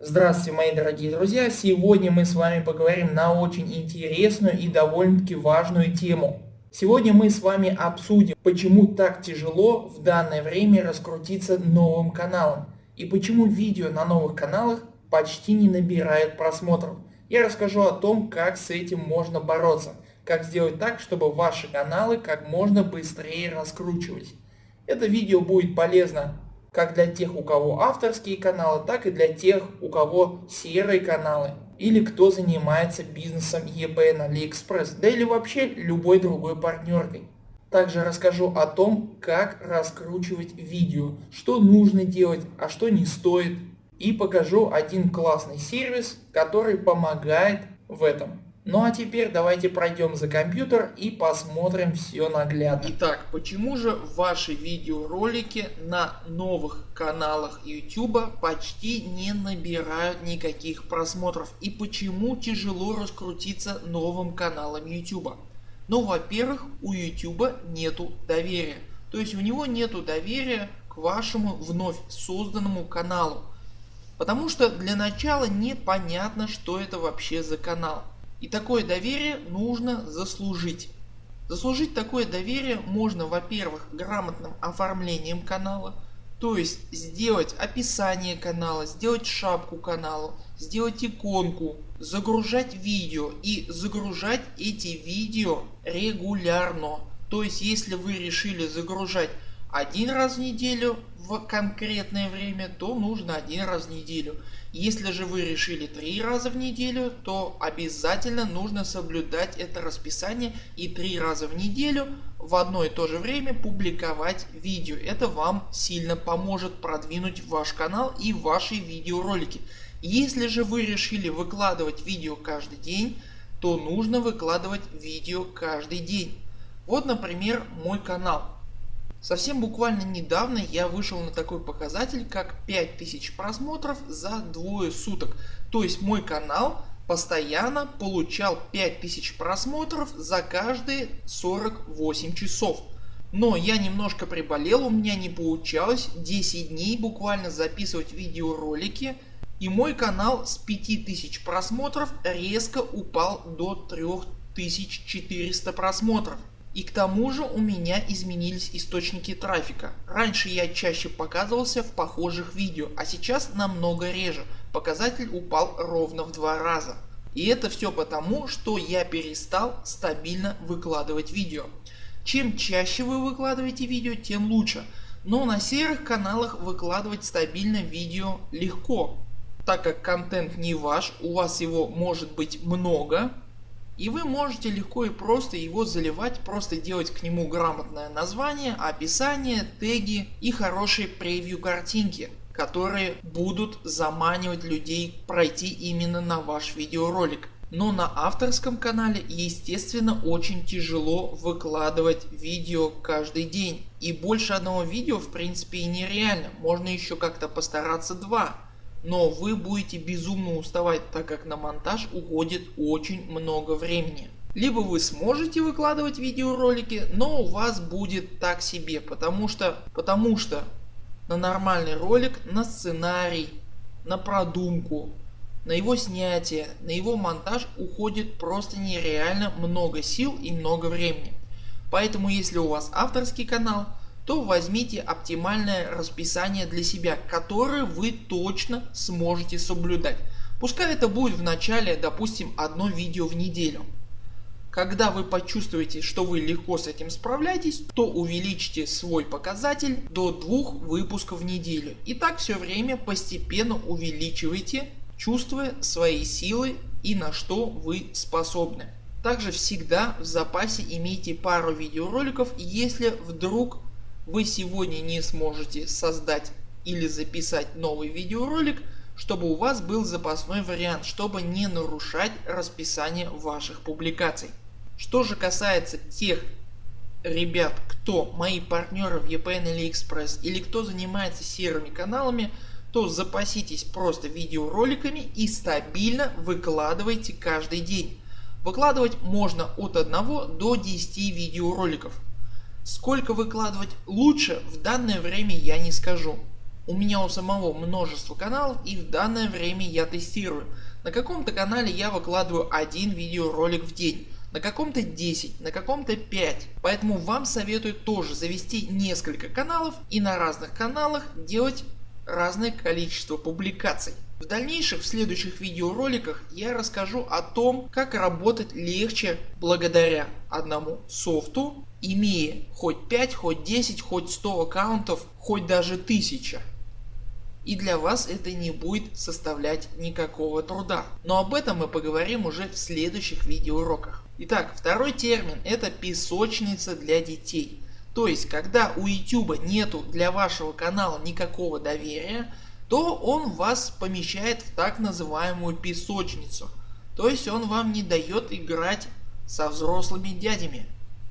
Здравствуйте мои дорогие друзья, сегодня мы с вами поговорим на очень интересную и довольно-таки важную тему. Сегодня мы с вами обсудим, почему так тяжело в данное время раскрутиться новым каналом и почему видео на новых каналах почти не набирают просмотров. Я расскажу о том, как с этим можно бороться, как сделать так, чтобы ваши каналы как можно быстрее раскручивались. Это видео будет полезно как для тех, у кого авторские каналы, так и для тех, у кого серые каналы. Или кто занимается бизнесом на AliExpress, да или вообще любой другой партнеркой. Также расскажу о том, как раскручивать видео, что нужно делать, а что не стоит. И покажу один классный сервис, который помогает в этом. Ну а теперь давайте пройдем за компьютер и посмотрим все наглядно. Итак, почему же ваши видеоролики на новых каналах YouTube почти не набирают никаких просмотров? И почему тяжело раскрутиться новым каналом YouTube? Ну во-первых у YouTube нету доверия. То есть у него нету доверия к вашему вновь созданному каналу. Потому что для начала непонятно что это вообще за канал. И такое доверие нужно заслужить. Заслужить такое доверие можно во-первых грамотным оформлением канала, то есть сделать описание канала, сделать шапку каналу, сделать иконку, загружать видео и загружать эти видео регулярно. То есть если вы решили загружать один раз в неделю в конкретное время, то нужно один раз в неделю. Если же вы решили три раза в неделю, то обязательно нужно соблюдать это расписание и три раза в неделю в одно и то же время публиковать видео. Это вам сильно поможет продвинуть ваш канал и ваши видеоролики. Если же вы решили выкладывать видео каждый день, то нужно выкладывать видео каждый день. Вот например мой канал. Совсем буквально недавно я вышел на такой показатель как 5000 просмотров за двое суток. То есть мой канал постоянно получал 5000 просмотров за каждые 48 часов. Но я немножко приболел, у меня не получалось 10 дней буквально записывать видеоролики. И мой канал с 5000 просмотров резко упал до 3400 просмотров. И к тому же у меня изменились источники трафика. Раньше я чаще показывался в похожих видео, а сейчас намного реже. Показатель упал ровно в два раза. И это все потому, что я перестал стабильно выкладывать видео. Чем чаще вы выкладываете видео, тем лучше. Но на серых каналах выкладывать стабильно видео легко. Так как контент не ваш, у вас его может быть много, и вы можете легко и просто его заливать, просто делать к нему грамотное название, описание, теги и хорошие превью картинки которые будут заманивать людей пройти именно на ваш видеоролик. Но на авторском канале естественно очень тяжело выкладывать видео каждый день. И больше одного видео в принципе и нереально. Можно еще как-то постараться два но вы будете безумно уставать так как на монтаж уходит очень много времени. Либо вы сможете выкладывать видеоролики, но у вас будет так себе, потому что, потому что на нормальный ролик, на сценарий, на продумку, на его снятие, на его монтаж уходит просто нереально много сил и много времени. Поэтому если у вас авторский канал, то возьмите оптимальное расписание для себя, которое вы точно сможете соблюдать. Пускай это будет в начале допустим одно видео в неделю. Когда вы почувствуете что вы легко с этим справляетесь, то увеличьте свой показатель до двух выпусков в неделю. И так все время постепенно увеличивайте чувствуя свои силы и на что вы способны. Также всегда в запасе имейте пару видеороликов если вдруг вы сегодня не сможете создать или записать новый видеоролик, чтобы у вас был запасной вариант, чтобы не нарушать расписание ваших публикаций. Что же касается тех ребят, кто мои партнеры в EPN или Express или кто занимается серыми каналами, то запаситесь просто видеороликами и стабильно выкладывайте каждый день. Выкладывать можно от 1 до 10 видеороликов. Сколько выкладывать лучше в данное время я не скажу. У меня у самого множество каналов и в данное время я тестирую. На каком-то канале я выкладываю один видеоролик в день, на каком-то 10, на каком-то 5. Поэтому вам советую тоже завести несколько каналов и на разных каналах делать разное количество публикаций. В дальнейших в следующих видеороликах я расскажу о том как работать легче благодаря одному софту имея хоть 5, хоть 10, хоть 100 аккаунтов, хоть даже 1000. И для вас это не будет составлять никакого труда. Но об этом мы поговорим уже в следующих видеоуроках. Итак второй термин это песочница для детей. То есть когда у YouTube нету для вашего канала никакого доверия то он вас помещает в так называемую песочницу. То есть он вам не дает играть со взрослыми дядями.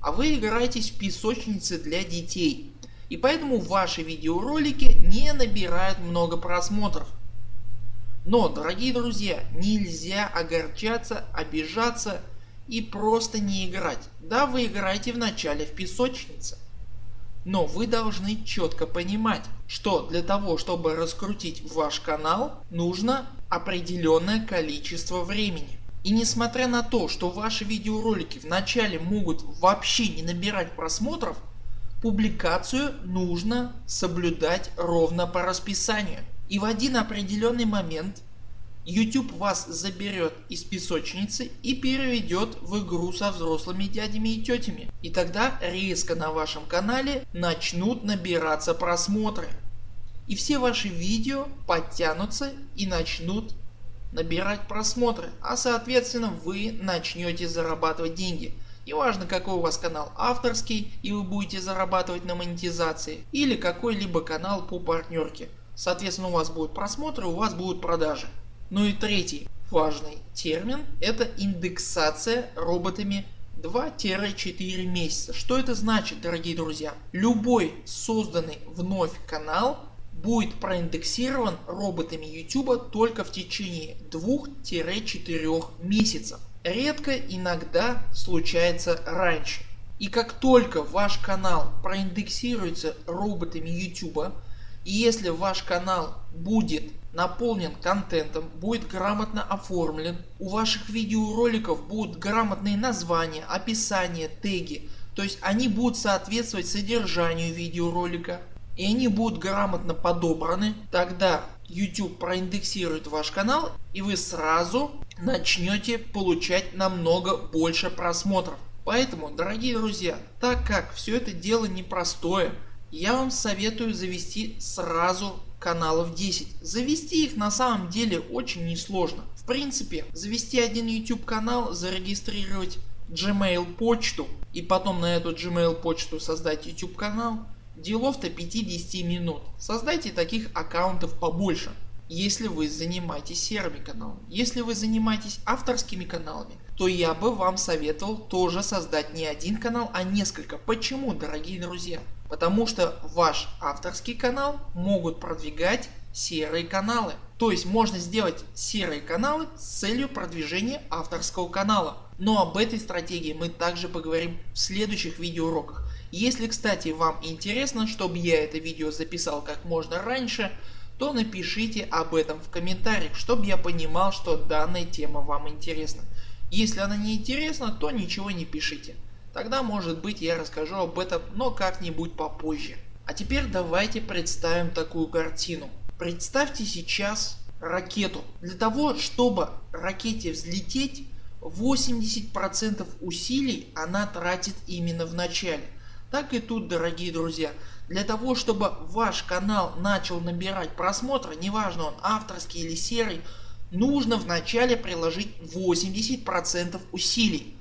А вы играетесь в песочнице для детей. И поэтому ваши видеоролики не набирают много просмотров. Но дорогие друзья нельзя огорчаться, обижаться и просто не играть. Да вы играете вначале в песочнице. Но вы должны четко понимать, что для того чтобы раскрутить ваш канал нужно определенное количество времени. И несмотря на то, что ваши видеоролики вначале могут вообще не набирать просмотров, публикацию нужно соблюдать ровно по расписанию. И в один определенный момент YouTube вас заберет из песочницы и переведет в игру со взрослыми дядями и тетями. И тогда резко на вашем канале начнут набираться просмотры. И все ваши видео подтянутся и начнут набирать просмотры, а соответственно вы начнете зарабатывать деньги. Неважно какой у вас канал авторский и вы будете зарабатывать на монетизации или какой-либо канал по партнерке. Соответственно у вас будут просмотры, у вас будут продажи. Ну и третий важный термин это индексация роботами 2-4 месяца. Что это значит дорогие друзья? Любой созданный вновь канал будет проиндексирован роботами YouTube только в течение 2-4 месяцев. Редко иногда случается раньше. И как только ваш канал проиндексируется роботами YouTube и если ваш канал будет наполнен контентом, будет грамотно оформлен, у ваших видеороликов будут грамотные названия, описания, теги, то есть они будут соответствовать содержанию видеоролика и они будут грамотно подобраны, тогда YouTube проиндексирует ваш канал и вы сразу начнете получать намного больше просмотров. Поэтому дорогие друзья, так как все это дело непростое, я вам советую завести сразу каналов 10. Завести их на самом деле очень несложно. В принципе завести один YouTube канал, зарегистрировать Gmail почту и потом на эту Gmail почту создать YouTube канал. Делов-то 5-10 минут. Создайте таких аккаунтов побольше. Если вы занимаетесь серыми каналами. Если вы занимаетесь авторскими каналами то я бы вам советовал тоже создать не один канал а несколько. Почему дорогие друзья? Потому что ваш авторский канал могут продвигать серые каналы. То есть можно сделать серые каналы с целью продвижения авторского канала. Но об этой стратегии мы также поговорим в следующих видеоуроках. Если кстати вам интересно чтобы я это видео записал как можно раньше то напишите об этом в комментариях чтобы я понимал что данная тема вам интересна. Если она не интересна то ничего не пишите. Тогда может быть я расскажу об этом, но как-нибудь попозже. А теперь давайте представим такую картину. Представьте сейчас ракету. Для того чтобы ракете взлететь 80% усилий она тратит именно в начале. Так и тут дорогие друзья. Для того чтобы ваш канал начал набирать просмотры, неважно он авторский или серый, нужно вначале приложить 80% усилий.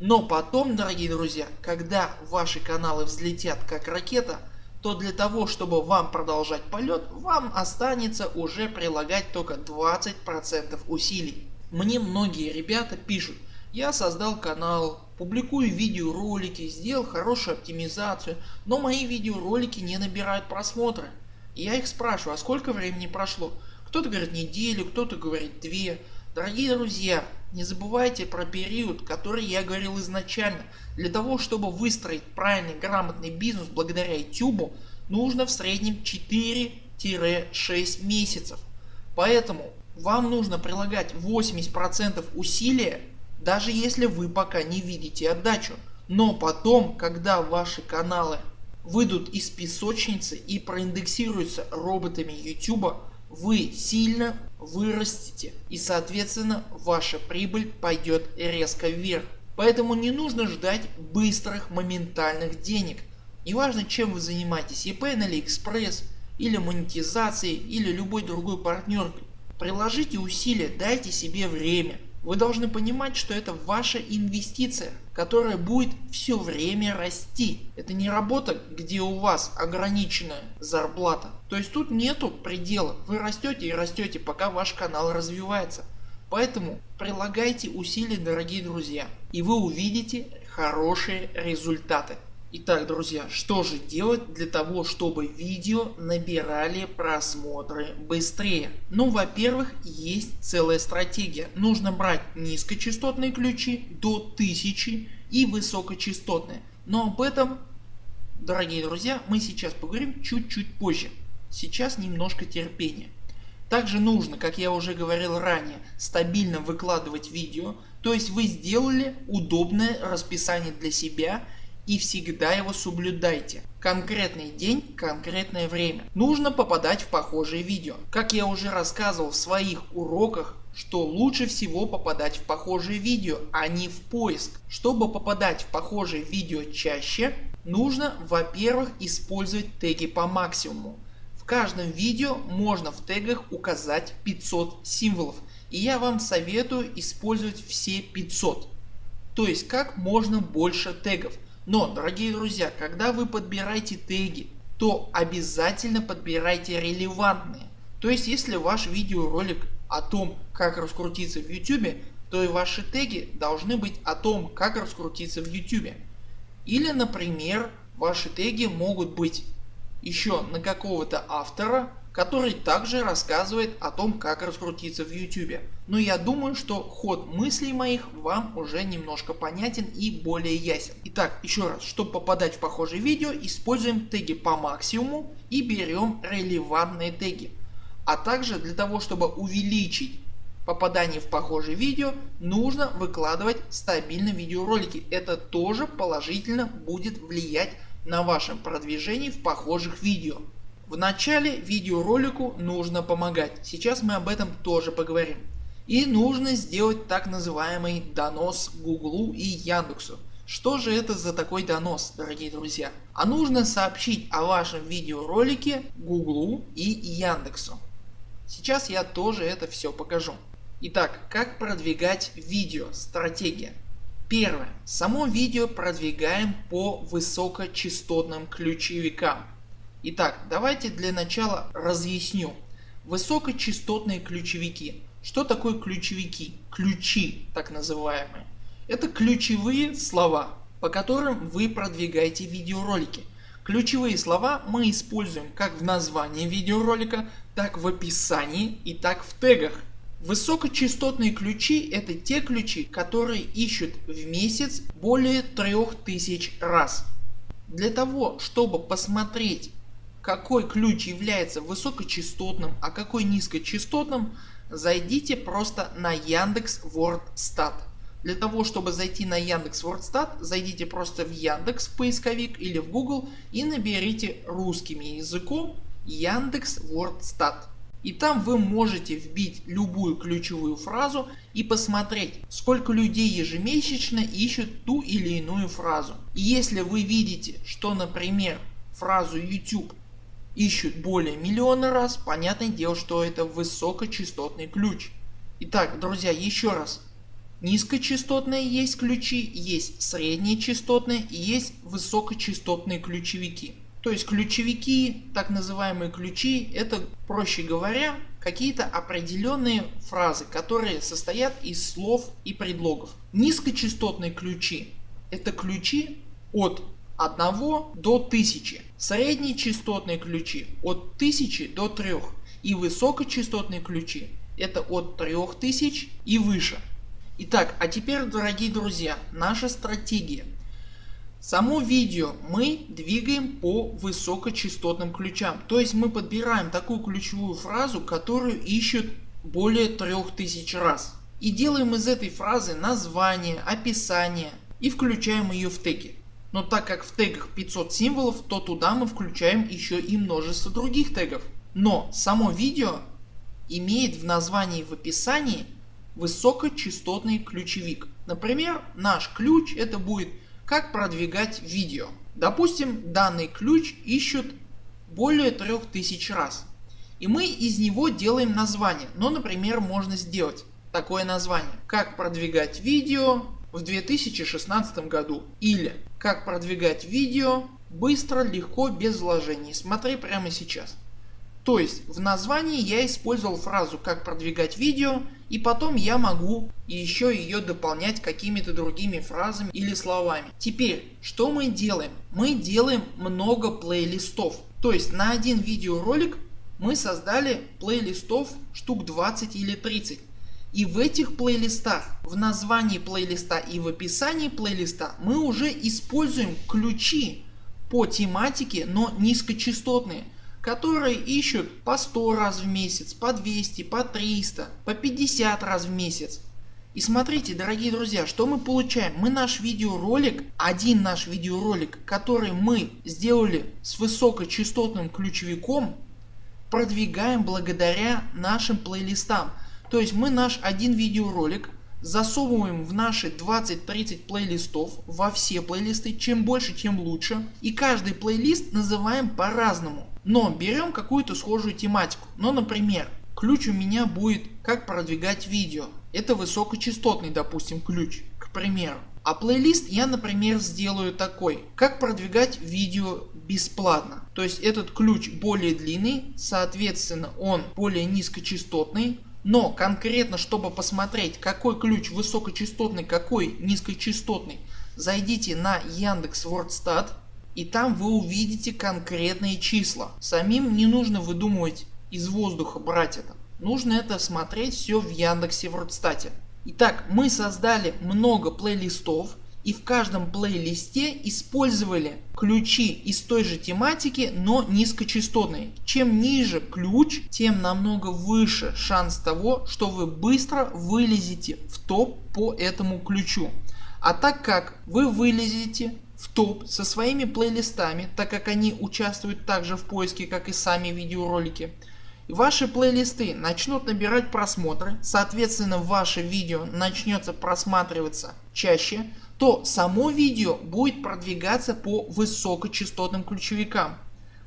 Но потом дорогие друзья, когда ваши каналы взлетят как ракета, то для того чтобы вам продолжать полет вам останется уже прилагать только 20% усилий. Мне многие ребята пишут я создал канал, публикую видеоролики, сделал хорошую оптимизацию, но мои видеоролики не набирают просмотры. я их спрашиваю а сколько времени прошло? Кто-то говорит неделю, кто-то говорит две. Дорогие друзья, не забывайте про период, который я говорил изначально. Для того чтобы выстроить правильный грамотный бизнес благодаря YouTube нужно в среднем 4 3-6 месяцев. Поэтому вам нужно прилагать 80% усилия, даже если вы пока не видите отдачу. Но потом, когда ваши каналы выйдут из песочницы и проиндексируются роботами YouTube, вы сильно вырастете и соответственно ваша прибыль пойдет резко вверх. Поэтому не нужно ждать быстрых моментальных денег. Неважно чем вы занимаетесь eBay на AliExpress или монетизацией или любой другой партнеркой. Приложите усилия, дайте себе время. Вы должны понимать, что это ваша инвестиция, которая будет все время расти. Это не работа, где у вас ограниченная зарплата. То есть тут нету предела. Вы растете и растете, пока ваш канал развивается. Поэтому прилагайте усилия, дорогие друзья, и вы увидите хорошие результаты. Итак, друзья, что же делать для того, чтобы видео набирали просмотры быстрее? Ну, во-первых, есть целая стратегия. Нужно брать низкочастотные ключи до 1000 и высокочастотные. Но об этом, дорогие друзья, мы сейчас поговорим чуть-чуть позже. Сейчас немножко терпения. Также нужно, как я уже говорил ранее, стабильно выкладывать видео. То есть вы сделали удобное расписание для себя и всегда его соблюдайте. Конкретный день, конкретное время. Нужно попадать в похожие видео. Как я уже рассказывал в своих уроках, что лучше всего попадать в похожие видео, а не в поиск. Чтобы попадать в похожие видео чаще, нужно во-первых использовать теги по максимуму. В каждом видео можно в тегах указать 500 символов и я вам советую использовать все 500. То есть как можно больше тегов. Но дорогие друзья, когда вы подбираете теги, то обязательно подбирайте релевантные. То есть если ваш видеоролик о том как раскрутиться в YouTube, то и ваши теги должны быть о том как раскрутиться в YouTube. Или например ваши теги могут быть еще на какого-то автора который также рассказывает о том как раскрутиться в YouTube. Но я думаю что ход мыслей моих вам уже немножко понятен и более ясен. Итак еще раз, чтобы попадать в похожие видео используем теги по максимуму и берем релевантные теги. А также для того чтобы увеличить попадание в похожие видео нужно выкладывать стабильно видеоролики. Это тоже положительно будет влиять на ваше продвижение в похожих видео. В начале видеоролику нужно помогать, сейчас мы об этом тоже поговорим. И нужно сделать так называемый донос Гуглу и Яндексу. Что же это за такой донос дорогие друзья? А нужно сообщить о вашем видеоролике Гуглу и Яндексу. Сейчас я тоже это все покажу. Итак, как продвигать видео, стратегия. Первое. Само видео продвигаем по высокочастотным ключевикам. Итак, давайте для начала разъясню. Высокочастотные ключевики. Что такое ключевики? Ключи так называемые. Это ключевые слова по которым вы продвигаете видеоролики. Ключевые слова мы используем как в названии видеоролика, так в описании и так в тегах. Высокочастотные ключи это те ключи которые ищут в месяц более 3000 раз. Для того чтобы посмотреть какой ключ является высокочастотным, а какой низкочастотным, зайдите просто на Яндекс Вордстат. Для того чтобы зайти на Яндекс Вордстат, зайдите просто в Яндекс поисковик или в Google и наберите русским языком Яндекс Вордстат. И там вы можете вбить любую ключевую фразу и посмотреть сколько людей ежемесячно ищут ту или иную фразу. И если вы видите что например фразу YouTube ищут более миллиона раз, понятное дело, что это высокочастотный ключ. Итак, друзья, еще раз. Низкочастотные есть ключи, есть средние частотные и есть высокочастотные ключевики. То есть ключевики, так называемые ключи, это проще говоря какие-то определенные фразы, которые состоят из слов и предлогов. Низкочастотные ключи это ключи от 1 до 1000. Средние частотные ключи от 1000 до 3 и высокочастотные ключи это от 3000 и выше. Итак, а теперь дорогие друзья, наша стратегия. Само видео мы двигаем по высокочастотным ключам. То есть мы подбираем такую ключевую фразу, которую ищут более 3000 раз. И делаем из этой фразы название, описание и включаем ее в теги. Но так как в тегах 500 символов, то туда мы включаем еще и множество других тегов. Но само видео имеет в названии в описании высокочастотный ключевик. Например наш ключ это будет как продвигать видео. Допустим данный ключ ищут более 3000 раз. И мы из него делаем название. Но например можно сделать такое название. Как продвигать видео в 2016 году. Или как продвигать видео быстро, легко, без вложений. Смотри прямо сейчас. То есть в названии я использовал фразу как продвигать видео и потом я могу еще ее дополнять какими-то другими фразами или словами. Теперь что мы делаем? Мы делаем много плейлистов. То есть на один видеоролик мы создали плейлистов штук 20 или 30. И в этих плейлистах, в названии плейлиста и в описании плейлиста мы уже используем ключи по тематике, но низкочастотные, которые ищут по 100 раз в месяц, по 200, по 300, по 50 раз в месяц. И смотрите дорогие друзья, что мы получаем. Мы наш видеоролик, один наш видеоролик, который мы сделали с высокочастотным ключевиком, продвигаем благодаря нашим плейлистам. То есть мы наш один видеоролик засовываем в наши 20-30 плейлистов во все плейлисты, чем больше тем лучше. И каждый плейлист называем по-разному. Но берем какую-то схожую тематику. Ну например ключ у меня будет как продвигать видео. Это высокочастотный допустим ключ к примеру. А плейлист я например сделаю такой, как продвигать видео бесплатно. То есть этот ключ более длинный, соответственно он более низкочастотный, но конкретно чтобы посмотреть какой ключ высокочастотный, какой низкочастотный, зайдите на Яндекс Вордстат и там вы увидите конкретные числа. Самим не нужно выдумывать из воздуха брать это. Нужно это смотреть все в Яндексе Вордстате. Итак мы создали много плейлистов и в каждом плейлисте использовали ключи из той же тематики, но низкочастотные. Чем ниже ключ, тем намного выше шанс того, что вы быстро вылезете в топ по этому ключу. А так как вы вылезете в топ со своими плейлистами, так как они участвуют также в поиске как и сами видеоролики, Ваши плейлисты начнут набирать просмотры, соответственно ваше видео начнется просматриваться чаще, то само видео будет продвигаться по высокочастотным ключевикам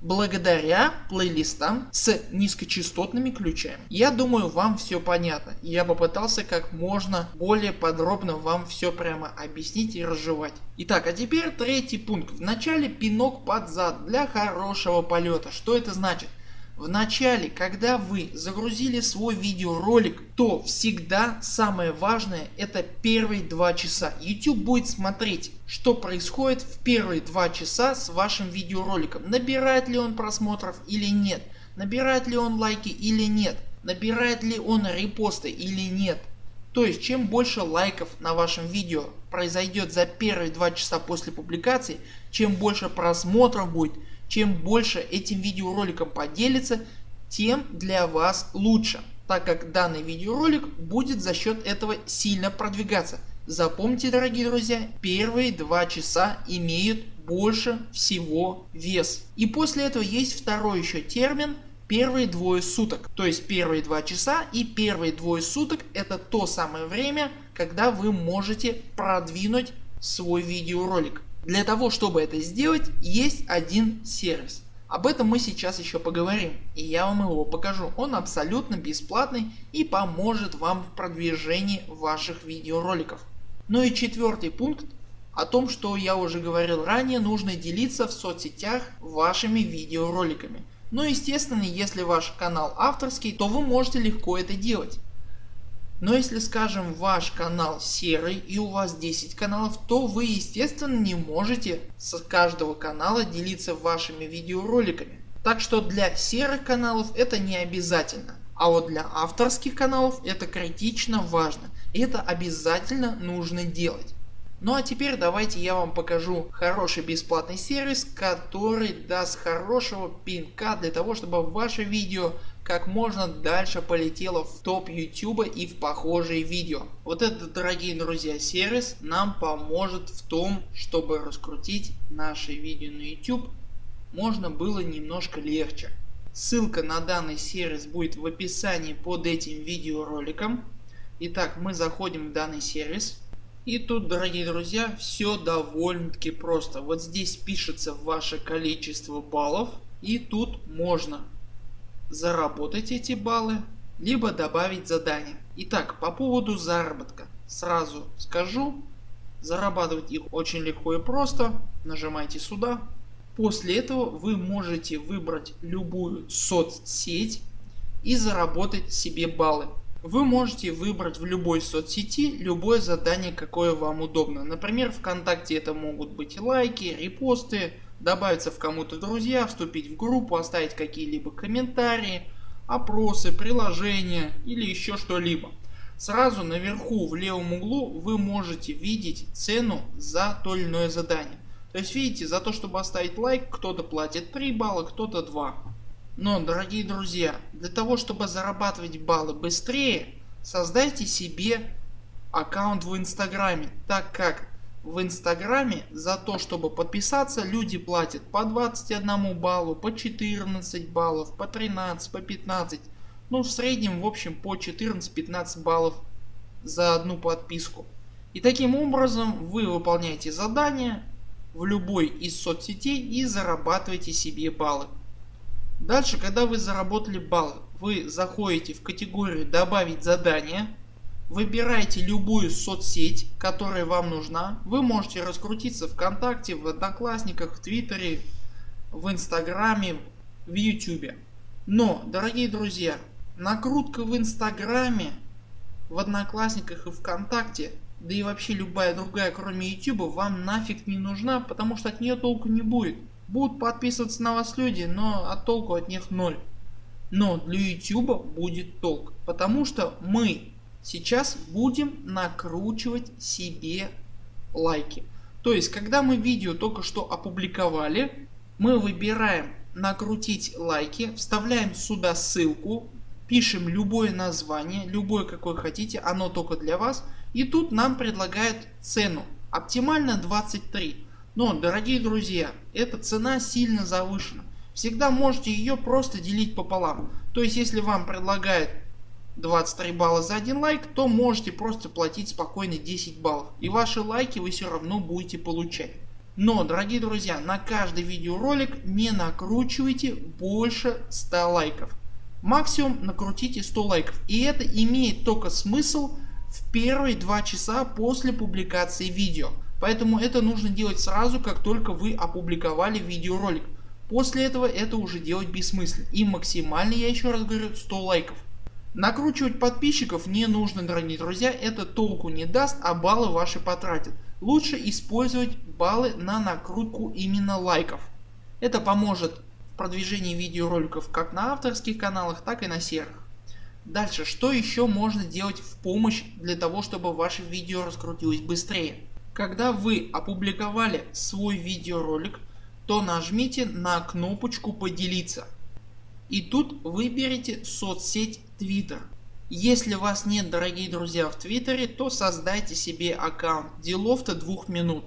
благодаря плейлистам с низкочастотными ключами. Я думаю вам все понятно. Я попытался как можно более подробно вам все прямо объяснить и разжевать. Итак, а теперь третий пункт. В начале пинок под зад для хорошего полета. Что это значит? В начале, когда вы загрузили свой видеоролик, то всегда самое важное это первые два часа. YouTube будет смотреть что происходит в первые два часа с вашим видеороликом. Набирает ли он просмотров или нет. Набирает ли он лайки или нет. Набирает ли он репосты или нет. То есть чем больше лайков на вашем видео произойдет за первые два часа после публикации, чем больше просмотров будет, чем больше этим видеороликом поделится, тем для вас лучше, так как данный видеоролик будет за счет этого сильно продвигаться. Запомните дорогие друзья, первые два часа имеют больше всего вес. И после этого есть второй еще термин первые двое суток. То есть первые два часа и первые двое суток это то самое время когда вы можете продвинуть свой видеоролик. Для того чтобы это сделать есть один сервис. Об этом мы сейчас еще поговорим и я вам его покажу. Он абсолютно бесплатный и поможет вам в продвижении ваших видеороликов. Ну и четвертый пункт о том что я уже говорил ранее нужно делиться в соцсетях вашими видеороликами. Но естественно если ваш канал авторский то вы можете легко это делать. Но если скажем ваш канал серый и у вас 10 каналов, то вы естественно не можете с каждого канала делиться вашими видеороликами. Так что для серых каналов это не обязательно. А вот для авторских каналов это критично важно. Это обязательно нужно делать. Ну а теперь давайте я вам покажу хороший бесплатный сервис, который даст хорошего пинка для того, чтобы ваше видео как можно дальше полетело в топ YouTube и в похожие видео. Вот этот дорогие друзья сервис нам поможет в том, чтобы раскрутить наши видео на YouTube можно было немножко легче. Ссылка на данный сервис будет в описании под этим видеороликом. Итак мы заходим в данный сервис. И тут дорогие друзья все довольно таки просто. Вот здесь пишется ваше количество баллов и тут можно заработать эти баллы либо добавить задание. Итак по поводу заработка сразу скажу зарабатывать их очень легко и просто. Нажимайте сюда. После этого вы можете выбрать любую соцсеть и заработать себе баллы. Вы можете выбрать в любой соцсети любое задание какое вам удобно. Например ВКонтакте это могут быть лайки, репосты, добавиться в кому-то друзья, вступить в группу, оставить какие-либо комментарии, опросы, приложения или еще что-либо. Сразу наверху в левом углу вы можете видеть цену за то или иное задание. То есть видите за то чтобы оставить лайк кто-то платит 3 балла кто-то 2. Но дорогие друзья для того чтобы зарабатывать баллы быстрее создайте себе аккаунт в инстаграме так как в инстаграме за то чтобы подписаться люди платят по 21 баллу, по 14 баллов, по 13, по 15. Ну в среднем в общем по 14-15 баллов за одну подписку. И таким образом вы выполняете задания в любой из соцсетей и зарабатываете себе баллы. Дальше когда вы заработали баллы вы заходите в категорию добавить задание. Выбираете любую соцсеть которая вам нужна. Вы можете раскрутиться ВКонтакте, в Одноклассниках, в Твиттере, в Инстаграме, в Ютубе. Но дорогие друзья накрутка в Инстаграме, в Одноклассниках и ВКонтакте да и вообще любая другая кроме YouTube вам нафиг не нужна потому что от нее толку не будет. Будут подписываться на вас люди, но от толку от них ноль. Но для YouTube будет толк, потому что мы сейчас будем накручивать себе лайки. То есть когда мы видео только что опубликовали, мы выбираем накрутить лайки, вставляем сюда ссылку, пишем любое название, любое какое хотите, оно только для вас. И тут нам предлагают цену. Оптимально 23. Но дорогие друзья эта цена сильно завышена. Всегда можете ее просто делить пополам. То есть если вам предлагают 23 балла за один лайк, то можете просто платить спокойно 10 баллов. И ваши лайки вы все равно будете получать. Но дорогие друзья на каждый видеоролик не накручивайте больше 100 лайков. Максимум накрутите 100 лайков. И это имеет только смысл в первые 2 часа после публикации видео. Поэтому это нужно делать сразу как только вы опубликовали видеоролик. После этого это уже делать бессмысленно и максимально я еще раз говорю 100 лайков. Накручивать подписчиков не нужно дорогие друзья, это толку не даст, а баллы ваши потратят. Лучше использовать баллы на накрутку именно лайков. Это поможет в продвижении видеороликов как на авторских каналах, так и на серых. Дальше, что еще можно делать в помощь для того, чтобы ваше видео раскрутилось быстрее? Когда вы опубликовали свой видеоролик, то нажмите на кнопочку поделиться. И тут выберите соцсеть Twitter. Если вас нет дорогие друзья в твиттере, то создайте себе аккаунт делов-то двух минут.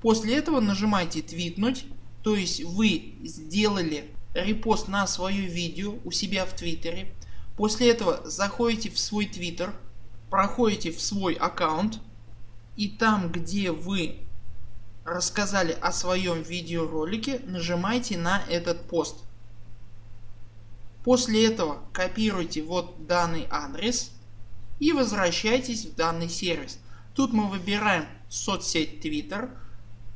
После этого нажимайте твитнуть, то есть вы сделали репост на свое видео у себя в твиттере. После этого заходите в свой твиттер, проходите в свой аккаунт и там где вы рассказали о своем видеоролике нажимайте на этот пост. После этого копируйте вот данный адрес и возвращайтесь в данный сервис. Тут мы выбираем соцсеть Twitter,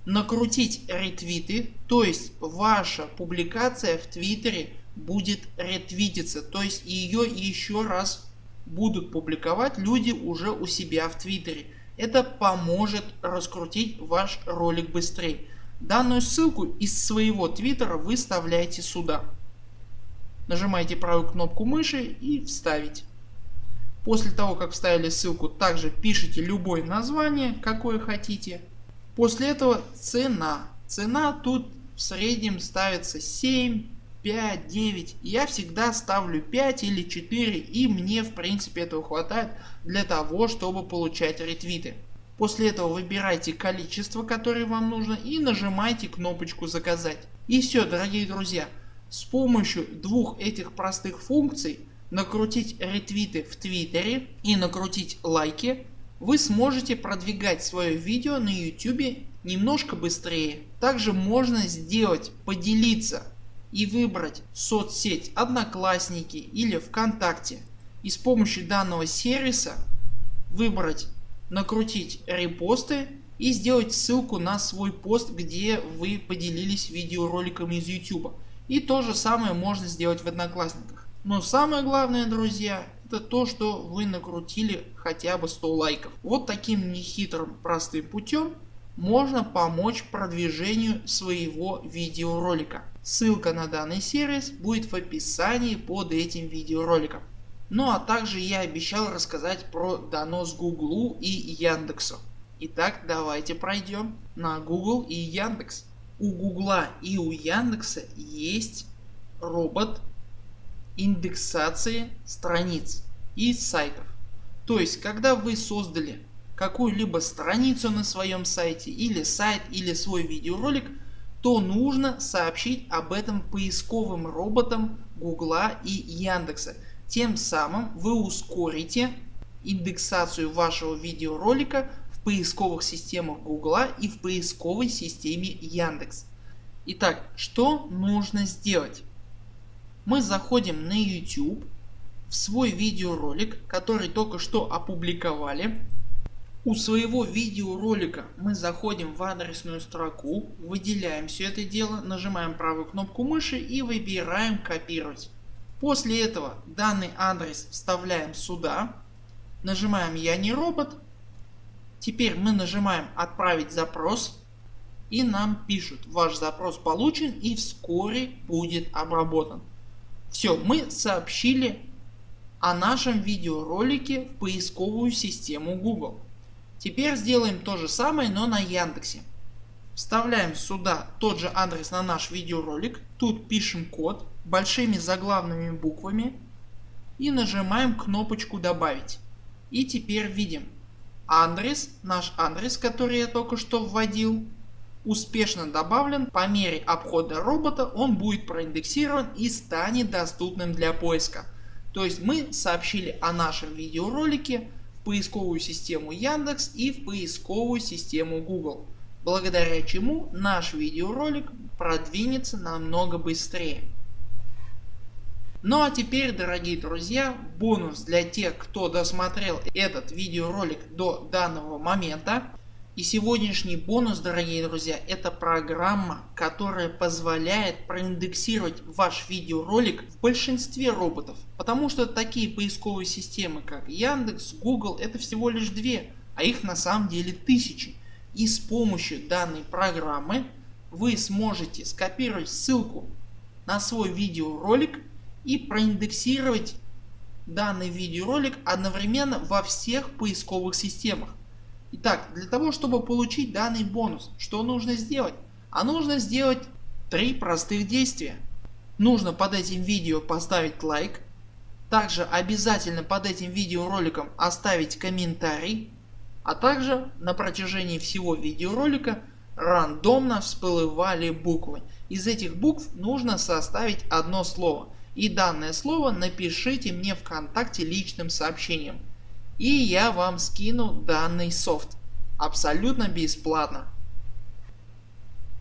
накрутить ретвиты, то есть ваша публикация в Твиттере будет ретвититься, то есть ее еще раз будут публиковать люди уже у себя в Твиттере. Это поможет раскрутить ваш ролик быстрее. Данную ссылку из своего твиттера вы вставляете сюда. Нажимаете правую кнопку мыши и вставить. После того как вставили ссылку также пишите любое название какое хотите. После этого цена. Цена тут в среднем ставится 7, 5, 9. Я всегда ставлю 5 или 4 и мне в принципе этого хватает для того чтобы получать ретвиты. После этого выбирайте количество которое вам нужно и нажимайте кнопочку заказать. И все дорогие друзья. С помощью двух этих простых функций накрутить ретвиты в твиттере и накрутить лайки вы сможете продвигать свое видео на YouTube немножко быстрее. Также можно сделать поделиться и выбрать соцсеть Одноклассники или ВКонтакте и с помощью данного сервиса выбрать накрутить репосты и сделать ссылку на свой пост где вы поделились видеороликом из YouTube. И то же самое можно сделать в Одноклассниках. Но самое главное друзья это то что вы накрутили хотя бы 100 лайков. Вот таким нехитрым простым путем можно помочь продвижению своего видеоролика. Ссылка на данный сервис будет в описании под этим видеороликом. Ну а также я обещал рассказать про донос Гуглу и Яндексу. Итак давайте пройдем на Google и Яндекс. У Гугла и у Яндекса есть робот индексации страниц и сайтов. То есть когда вы создали какую-либо страницу на своем сайте или сайт или свой видеоролик то нужно сообщить об этом поисковым роботам Гугла и Яндекса тем самым вы ускорите индексацию вашего видеоролика в поисковых системах Гугла и в поисковой системе Яндекс. Итак, что нужно сделать? Мы заходим на YouTube в свой видеоролик, который только что опубликовали. У своего видеоролика мы заходим в адресную строку, выделяем все это дело, нажимаем правую кнопку мыши и выбираем копировать. После этого данный адрес вставляем сюда, нажимаем я не робот. Теперь мы нажимаем отправить запрос и нам пишут ваш запрос получен и вскоре будет обработан. Все мы сообщили о нашем видеоролике в поисковую систему Google. Теперь сделаем то же самое но на Яндексе. Вставляем сюда тот же адрес на наш видеоролик, тут пишем код большими заглавными буквами и нажимаем кнопочку добавить. И теперь видим адрес, наш адрес который я только что вводил успешно добавлен по мере обхода робота он будет проиндексирован и станет доступным для поиска. То есть мы сообщили о нашем видеоролике поисковую систему Яндекс и в поисковую систему Google, благодаря чему наш видеоролик продвинется намного быстрее. Ну а теперь дорогие друзья бонус для тех кто досмотрел этот видеоролик до данного момента. И сегодняшний бонус дорогие друзья это программа которая позволяет проиндексировать ваш видеоролик в большинстве роботов. Потому что такие поисковые системы как Яндекс, Google это всего лишь две, а их на самом деле тысячи. И с помощью данной программы вы сможете скопировать ссылку на свой видеоролик и проиндексировать данный видеоролик одновременно во всех поисковых системах. Итак, для того чтобы получить данный бонус, что нужно сделать? А нужно сделать три простых действия. Нужно под этим видео поставить лайк. Также обязательно под этим видеороликом оставить комментарий. А также на протяжении всего видеоролика рандомно всплывали буквы. Из этих букв нужно составить одно слово и данное слово напишите мне ВКонтакте личным сообщением. И я вам скину данный софт. Абсолютно бесплатно.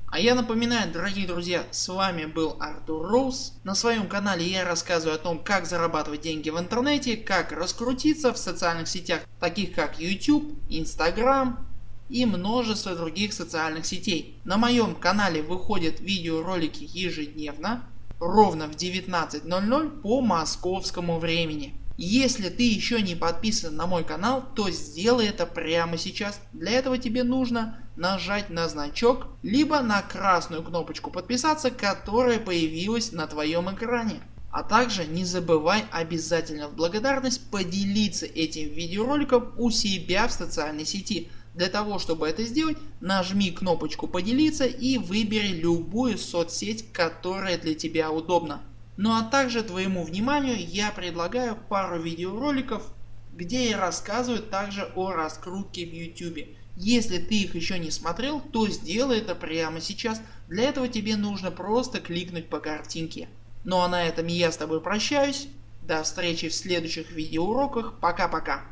А я напоминаю дорогие друзья с вами был Артур Роуз. На своем канале я рассказываю о том как зарабатывать деньги в интернете, как раскрутиться в социальных сетях таких как YouTube, Instagram и множество других социальных сетей. На моем канале выходят видеоролики ежедневно ровно в 19.00 по московскому времени. Если ты еще не подписан на мой канал, то сделай это прямо сейчас. Для этого тебе нужно нажать на значок, либо на красную кнопочку подписаться, которая появилась на твоем экране. А также не забывай обязательно в благодарность поделиться этим видеороликом у себя в социальной сети. Для того чтобы это сделать нажми кнопочку поделиться и выбери любую соцсеть которая для тебя удобна. Ну а также твоему вниманию я предлагаю пару видеороликов где я рассказываю также о раскрутке в YouTube. Если ты их еще не смотрел, то сделай это прямо сейчас. Для этого тебе нужно просто кликнуть по картинке. Ну а на этом я с тобой прощаюсь. До встречи в следующих видеоуроках. Пока-пока.